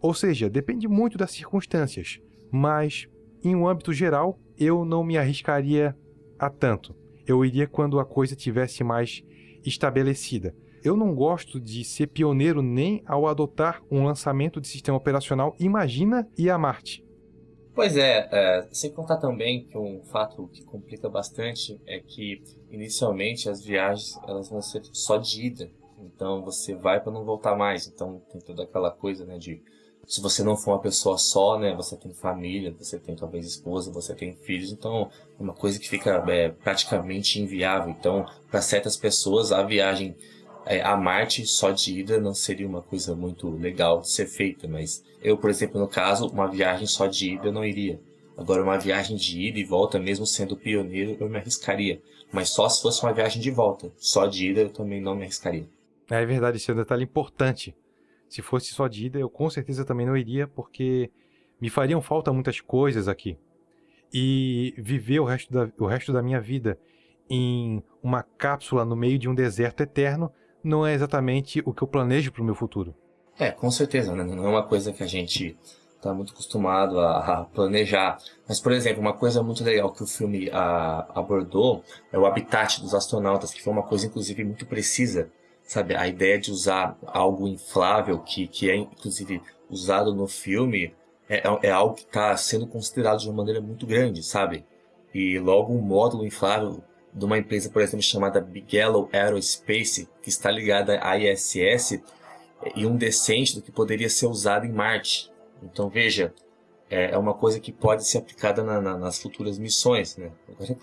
Ou seja, depende muito das circunstâncias mas em um âmbito geral eu não me arriscaria a tanto. Eu iria quando a coisa tivesse mais estabelecida. Eu não gosto de ser pioneiro nem ao adotar um lançamento de sistema operacional Imagina e a Marte. Pois é, é, sem contar também que um fato que complica bastante é que inicialmente as viagens elas vão ser só de ida, então você vai para não voltar mais, então tem toda aquela coisa né, de se você não for uma pessoa só, né, você tem família, você tem talvez esposa, você tem filhos, então é uma coisa que fica é, praticamente inviável. Então, para certas pessoas, a viagem é, a Marte só de ida não seria uma coisa muito legal de ser feita, mas eu, por exemplo, no caso, uma viagem só de ida eu não iria. Agora, uma viagem de ida e volta, mesmo sendo pioneiro, eu me arriscaria. Mas só se fosse uma viagem de volta. Só de ida eu também não me arriscaria. É verdade, esse é um detalhe importante. Se fosse só de ida, eu com certeza também não iria, porque me fariam falta muitas coisas aqui. E viver o resto da, o resto da minha vida em uma cápsula no meio de um deserto eterno não é exatamente o que eu planejo para o meu futuro. É, com certeza, né? não é uma coisa que a gente está muito acostumado a, a, planejar. Mas, por exemplo, uma coisa muito legal que o filme a, abordou é o habitat dos astronautas, que foi uma coisa, inclusive, muito precisa sabe, a ideia de usar algo inflável, que, que é inclusive usado no filme, é, é, é algo que está sendo considerado de uma maneira muito grande, sabe? E logo um módulo inflável de uma empresa, por exemplo, chamada Bigelow Aerospace, que está ligada à ISS, e um decente do que poderia ser usado em Marte. Então veja, é, é uma coisa que pode ser aplicada na, na, nas futuras missões, né?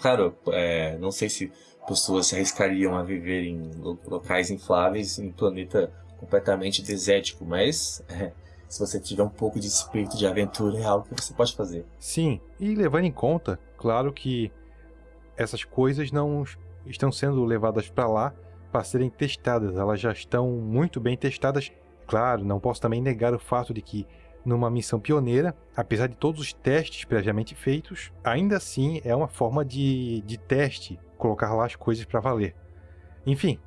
Claro, é, não sei se pessoas se arriscariam a viver em locais infláveis em um planeta completamente desértico, mas é, se você tiver um pouco de espírito de aventura é algo que você pode fazer. Sim, e levando em conta, claro que essas coisas não estão sendo levadas para lá para serem testadas. Elas já estão muito bem testadas. Claro, não posso também negar o fato de que numa missão pioneira, apesar de todos os testes previamente feitos, ainda assim é uma forma de, de teste colocar lá as coisas para valer. Enfim,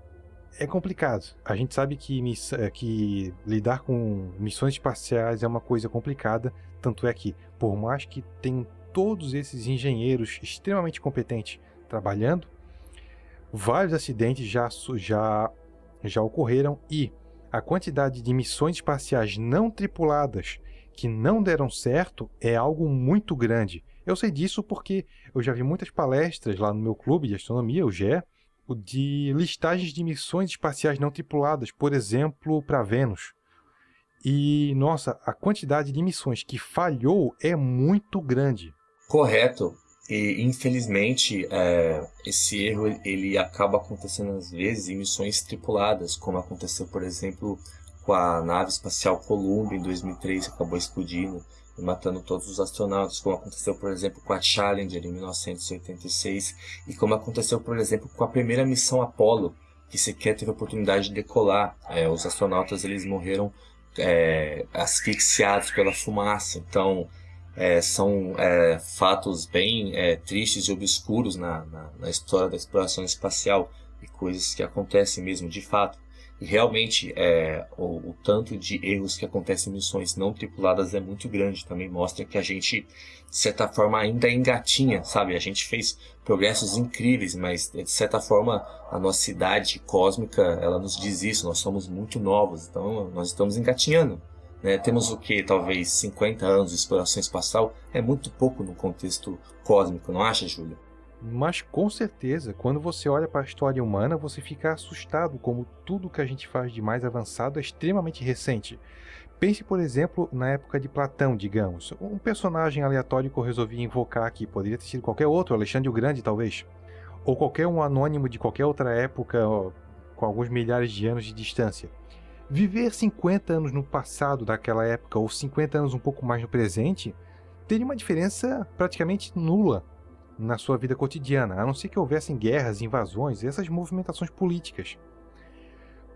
é complicado. A gente sabe que, é, que lidar com missões espaciais é uma coisa complicada, tanto é que, por mais que tenham todos esses engenheiros extremamente competentes trabalhando, vários acidentes já, já, já ocorreram e a quantidade de missões espaciais não tripuladas que não deram certo é algo muito grande. Eu sei disso porque eu já vi muitas palestras lá no meu clube de astronomia, o GE, de listagens de missões espaciais não tripuladas, por exemplo, para Vênus. E, nossa, a quantidade de missões que falhou é muito grande. Correto. E, infelizmente, é, esse erro ele acaba acontecendo às vezes em missões tripuladas, como aconteceu, por exemplo, com a nave espacial Columbia em 2003, que acabou explodindo e matando todos os astronautas, como aconteceu, por exemplo, com a Challenger em 1986 e como aconteceu, por exemplo, com a primeira missão Apollo, que sequer teve a oportunidade de decolar. É, os astronautas eles morreram é, asfixiados pela fumaça. Então, é, são é, fatos bem é, tristes e obscuros na, na, na história da exploração espacial e coisas que acontecem mesmo de fato. Realmente é, o, o, tanto de erros que acontecem em missões não tripuladas é muito grande. Também mostra que a gente, de certa forma, ainda engatinha, sabe? A gente fez progressos incríveis, mas de certa forma a nossa idade cósmica ela nos diz isso. Nós somos muito novos, então nós estamos engatinhando. Né? Temos o que? Talvez 50 anos de exploração espacial. É muito pouco no contexto cósmico, não acha, Júlio? Mas com certeza, quando você olha para a história humana, você fica assustado como tudo que a gente faz de mais avançado é extremamente recente. Pense, por exemplo, na época de Platão, digamos. Um personagem aleatório que eu resolvi invocar aqui, poderia ter sido qualquer outro, Alexandre o Grande, talvez. Ou qualquer um anônimo de qualquer outra época, com alguns milhares de anos de distância. Viver 50 anos no passado daquela época, ou 50 anos um pouco mais no presente, teria uma diferença praticamente nula na sua vida cotidiana, a não ser que houvessem guerras, invasões e essas movimentações políticas.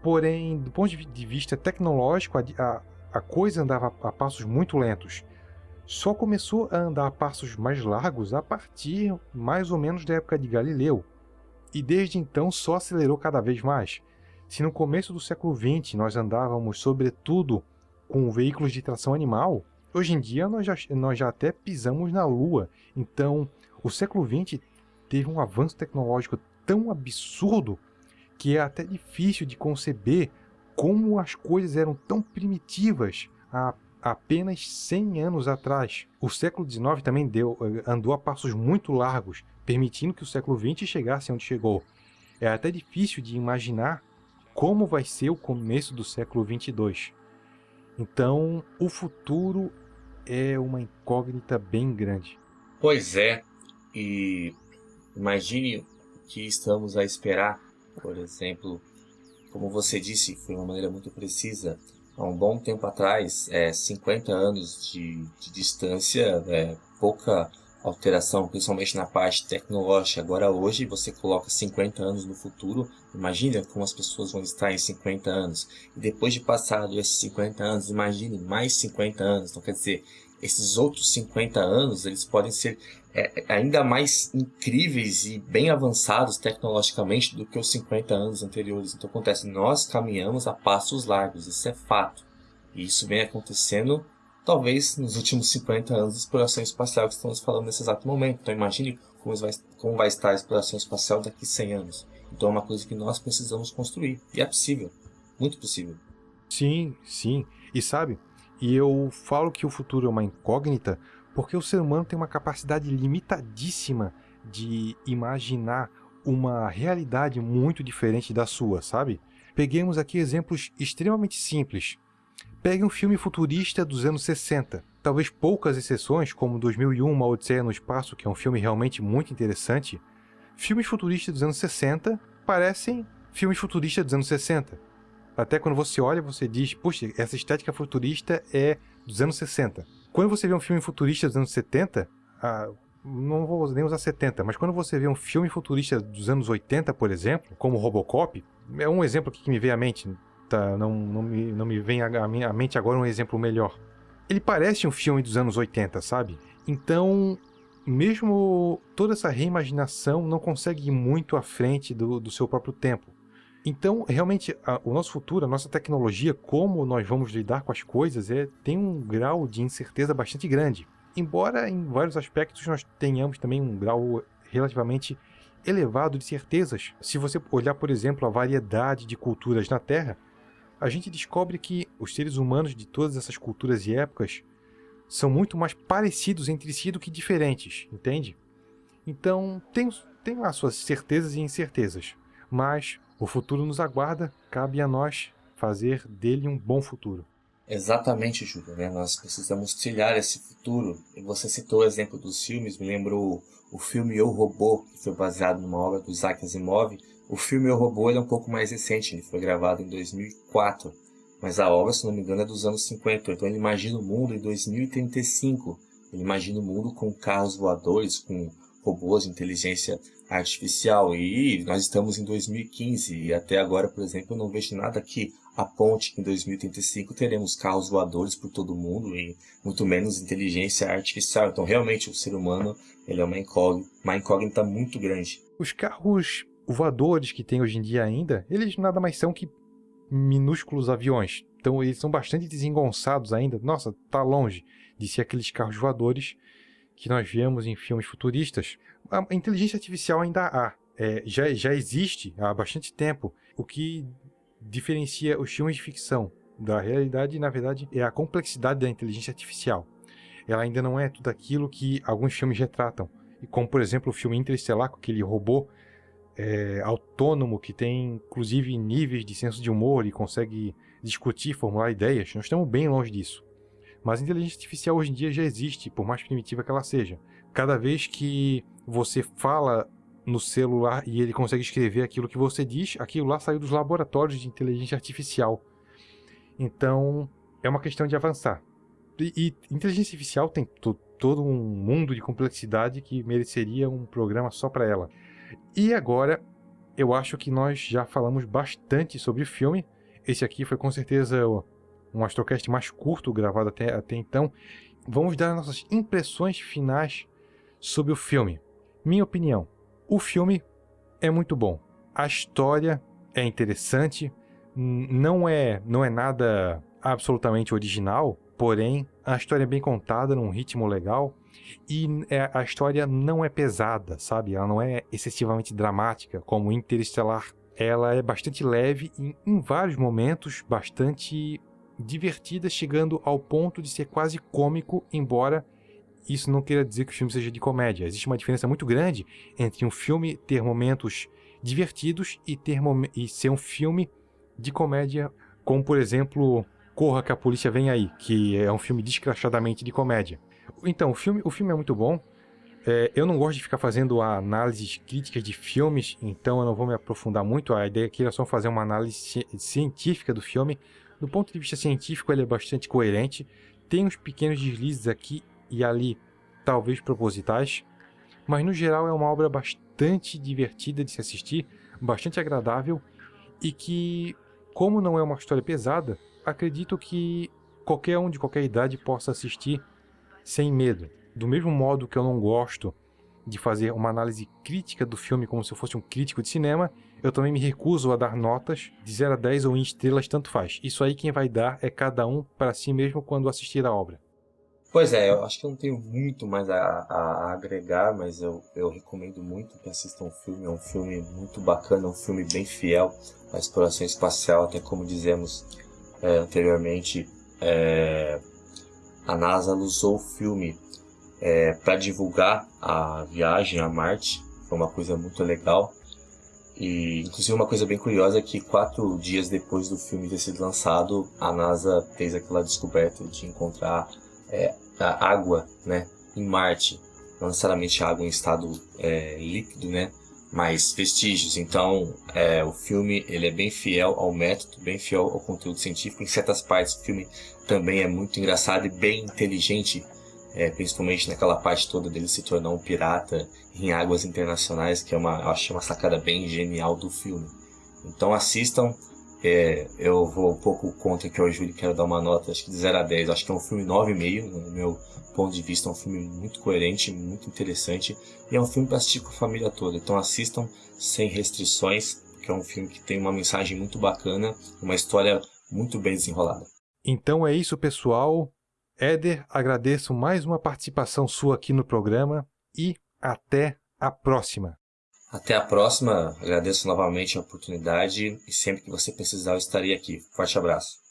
Porém, do ponto de vista tecnológico, a, a, a coisa andava a passos muito lentos. Só começou a andar a passos mais largos a partir mais ou menos da época de Galileu, e desde então só acelerou cada vez mais. Se no começo do século XX nós andávamos sobretudo com veículos de tração animal, hoje em dia nós já, nós já até pisamos na Lua. Então, o século XX teve um avanço tecnológico tão absurdo que é até difícil de conceber como as coisas eram tão primitivas há apenas 100 anos atrás. O século XIX também deu, eh, andou a passos muito largos, permitindo que o século XX chegasse onde chegou. É até difícil de imaginar como vai ser o começo do século 22. Então, o futuro é uma incógnita bem grande. Pois é, e imagine o que estamos a esperar, por exemplo, como você disse, foi uma maneira muito precisa. Há um bom tempo atrás, é, 50 anos de, de distância, é, pouca alteração, principalmente na parte tecnológica. Agora hoje você coloca 50 anos no futuro, imagina como as pessoas vão estar em 50 anos. E depois de passado esses 50 anos, imagine mais 50 anos. Então quer dizer, esses outros 50 anos, eles podem ser é, ainda mais incríveis e bem avançados tecnologicamente do que os 50 anos anteriores. Então acontece, nós caminhamos a passos largos, isso é fato. E isso vem acontecendo talvez nos últimos 50 anos de exploração espacial que estamos falando nesse exato momento. Então imagine como vai, como vai estar a exploração espacial daqui a 100 anos. Então é uma coisa que nós precisamos construir. E é possível. Muito possível. Sim, sim. E sabe, e eu falo que o futuro é uma incógnita porque o ser humano tem uma capacidade limitadíssima de imaginar uma realidade muito diferente da sua, sabe? Peguemos aqui exemplos extremamente simples. Pegue um filme futurista dos anos 60. Talvez poucas exceções, como 2001, Uma Odisseia no Espaço, que é um filme realmente muito interessante. Filmes futuristas dos anos 60 parecem filmes futuristas dos anos 60. Até quando você olha, você diz, puxa, essa estética futurista é dos anos 60. Quando você vê um filme futurista dos anos 70, não vou nem usar 70, mas quando você vê um filme futurista dos anos 80, por exemplo, como Robocop, é um exemplo que me veio à mente, tá? não, não, me, não me vem à minha mente agora um exemplo melhor. Ele parece um filme dos anos 80, sabe? Então, mesmo toda essa reimaginação não consegue ir muito à frente do, do seu próprio tempo. Então, realmente, a, o nosso futuro, a nossa tecnologia, como nós vamos lidar com as coisas, é, tem um grau de incerteza bastante grande. Embora em vários aspectos nós tenhamos também um grau relativamente elevado de certezas. Se você olhar, por exemplo, a variedade de culturas na Terra, a gente descobre que os seres humanos de todas essas culturas e épocas são muito mais parecidos entre si do que diferentes, entende? Então, tem, tem lá suas certezas e incertezas, mas o futuro nos aguarda, cabe a nós fazer dele um bom futuro. Exatamente, Júlio. Né? Nós precisamos trilhar esse futuro. E você citou o exemplo dos filmes, me lembrou o filme Eu, Robô, que foi baseado numa obra do Isaac Asimov. O filme Eu, Robô é um pouco mais recente, ele foi gravado em 2004. Mas a obra, se não me engano, é dos anos 50. Então ele imagina o mundo em 2035. Ele imagina o mundo com carros voadores, com robôs de inteligência artificial. E nós estamos em 2015 e até agora, por exemplo, eu não vejo nada que aponte que em 2035 teremos carros voadores por todo mundo e muito menos inteligência artificial. Então, realmente, o ser humano ele é uma incógnita, uma incógnita muito grande. Os carros voadores que tem hoje em dia ainda, eles nada mais são que minúsculos aviões. Então, eles são bastante desengonçados ainda. Nossa, tá longe de ser aqueles carros voadores que nós vemos em filmes futuristas. A inteligência artificial ainda há. É, já, já existe há bastante tempo. O que diferencia os filmes de ficção da realidade, na verdade, é a complexidade da inteligência artificial. Ela ainda não é tudo aquilo que alguns filmes retratam. E como, por exemplo, o filme Interestelar, com aquele robô é, autônomo que tem, inclusive, níveis de senso de humor e consegue discutir, formular ideias. Nós estamos bem longe disso. Mas a inteligência artificial hoje em dia já existe, por mais primitiva que ela seja. Cada vez que você fala no celular e ele consegue escrever aquilo que você diz, aquilo lá saiu dos laboratórios de inteligência artificial. Então, é uma questão de avançar. E, e inteligência artificial tem todo um mundo de complexidade que mereceria um programa só para ela. E agora, eu acho que nós já falamos bastante sobre o filme. Esse aqui foi com certeza um Astrocast mais curto gravado até, até então. Vamos dar nossas impressões finais sobre o filme. Minha opinião, o filme é muito bom. A história é interessante, não é, não é nada absolutamente original, porém a história é bem contada num ritmo legal e é, a história não é pesada, sabe? Ela não é excessivamente dramática como Interestelar. Ela é bastante leve e em vários momentos bastante divertida, chegando ao ponto de ser quase cômico, embora isso não queira dizer que o filme seja de comédia. Existe uma diferença muito grande entre um filme ter momentos divertidos e, ter e ser um filme de comédia, como por exemplo Corra que a Polícia Vem Aí, que é um filme descrachadamente de comédia. Então, o filme, o filme é muito bom. É, eu não gosto de ficar fazendo análises críticas de filmes, então eu não vou me aprofundar muito. A ideia aqui era só fazer uma análise científica do filme. Do ponto de vista científico, ele é bastante coerente. Tem uns pequenos deslizes aqui e ali talvez propositais, mas no geral é uma obra bastante divertida de se assistir, bastante agradável e que, como não é uma história pesada, acredito que qualquer um de qualquer idade possa assistir sem medo. Do mesmo modo que eu não gosto de fazer uma análise crítica do filme como se eu fosse um crítico de cinema, eu também me recuso a dar notas de 0 a 10 ou em estrelas, tanto faz. Isso aí quem vai dar é cada um para si mesmo quando assistir a obra. Pois é, eu acho que eu não tenho muito mais a, a, agregar, mas eu, eu recomendo muito que assistam o filme. É um filme muito bacana, um filme bem fiel à exploração espacial, até como dizemos é, anteriormente, é, a NASA usou o filme é, para divulgar a viagem a Marte. Foi uma coisa muito legal. E inclusive uma coisa bem curiosa é que quatro dias depois do filme ter sido lançado, a NASA fez aquela descoberta de encontrar é, a água, né, em Marte, não necessariamente água em estado é, líquido, né, mas vestígios. Então, é, o filme ele é bem fiel ao método, bem fiel ao conteúdo científico. Em certas partes, o filme também é muito engraçado e bem inteligente é, principalmente naquela parte toda dele se tornar um pirata em águas internacionais, que é uma, eu acho uma sacada bem genial do filme. Então assistam, é, eu vou um pouco contra que o Júlio quero dar uma nota, acho que de 0 a 10. Acho que é um filme 9,5, no meu ponto de vista. É um filme muito coerente, muito interessante. E é um filme para assistir com a família toda. Então assistam sem restrições, que é um filme que tem uma mensagem muito bacana, uma história muito bem desenrolada. Então é isso, pessoal. Éder, agradeço mais uma participação sua aqui no programa e até a próxima. Até a próxima, agradeço novamente a oportunidade e sempre que você precisar eu estarei aqui. Forte abraço.